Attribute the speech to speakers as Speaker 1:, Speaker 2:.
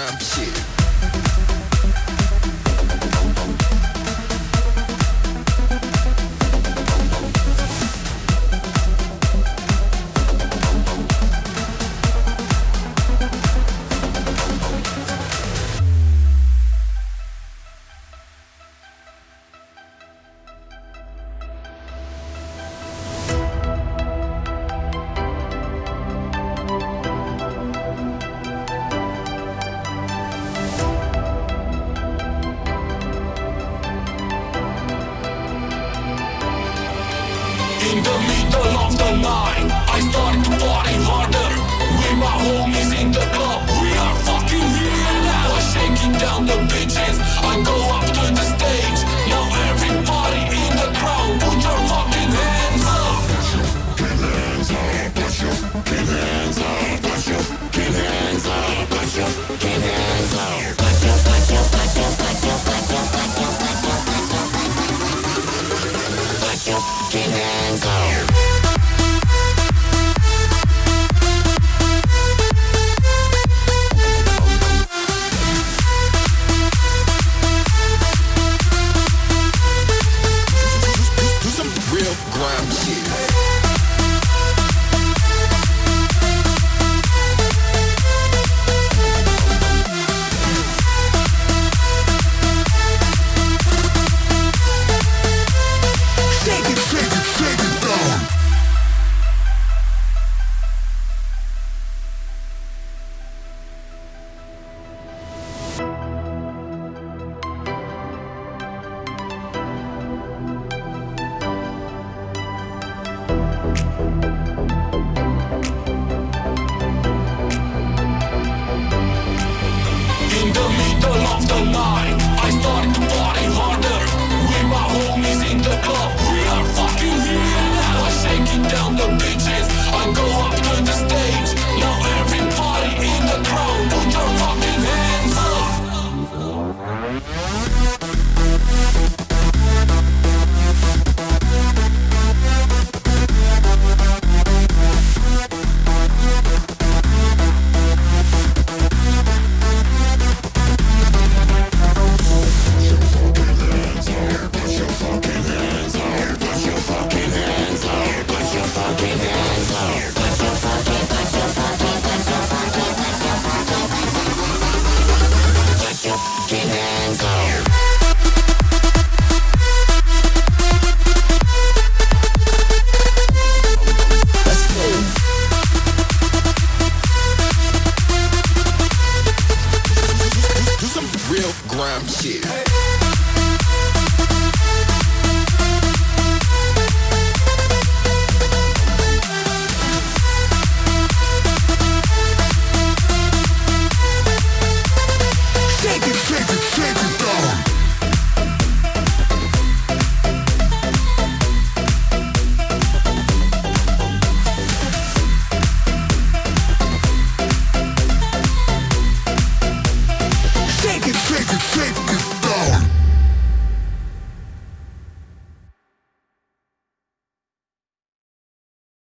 Speaker 1: crime shit.
Speaker 2: in the middle of the night I started to party harder With my homies in the club. Fucking hands up.
Speaker 1: shit. Hey.